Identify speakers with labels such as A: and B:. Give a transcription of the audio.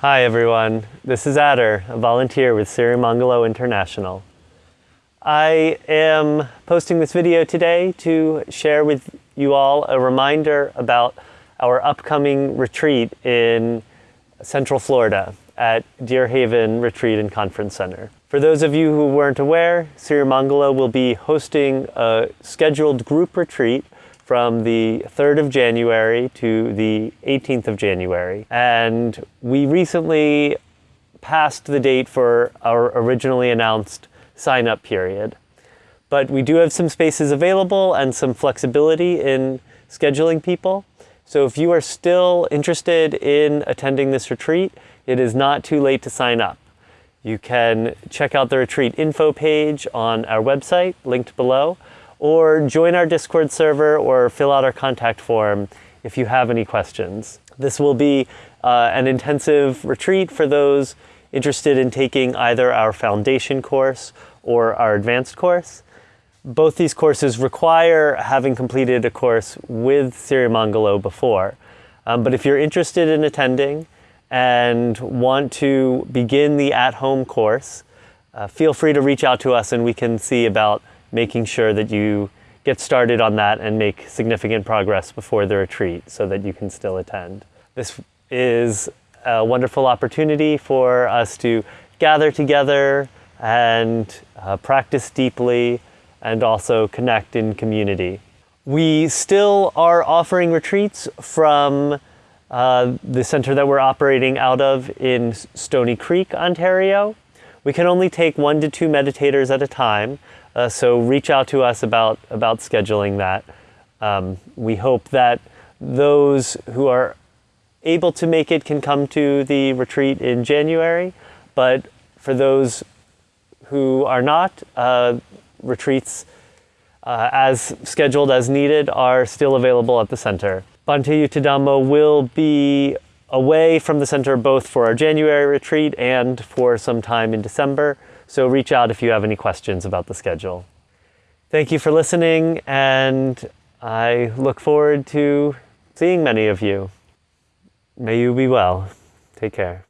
A: Hi everyone, this is Adder, a volunteer with Sirimangalo International. I am posting this video today to share with you all a reminder about our upcoming retreat in Central Florida at Deer Haven Retreat and Conference Center. For those of you who weren't aware, Sirimangalo will be hosting a scheduled group retreat from the 3rd of January to the 18th of January. And we recently passed the date for our originally announced sign up period. But we do have some spaces available and some flexibility in scheduling people. So if you are still interested in attending this retreat, it is not too late to sign up. You can check out the retreat info page on our website, linked below, or join our Discord server or fill out our contact form if you have any questions. This will be uh, an intensive retreat for those interested in taking either our foundation course or our advanced course. Both these courses require having completed a course with Sirimangalo before. Um, but if you're interested in attending and want to begin the at-home course, uh, feel free to reach out to us and we can see about making sure that you get started on that and make significant progress before the retreat so that you can still attend. This is a wonderful opportunity for us to gather together and uh, practice deeply and also connect in community. We still are offering retreats from uh, the center that we're operating out of in Stoney Creek, Ontario. We can only take one to two meditators at a time, uh, so reach out to us about, about scheduling that. Um, we hope that those who are able to make it can come to the retreat in January, but for those who are not, uh, retreats uh, as scheduled as needed are still available at the center. Bhante Yuttadhammo will be away from the center both for our January retreat and for some time in December. So reach out if you have any questions about the schedule. Thank you for listening, and I look forward to seeing many of you. May you be well. Take care.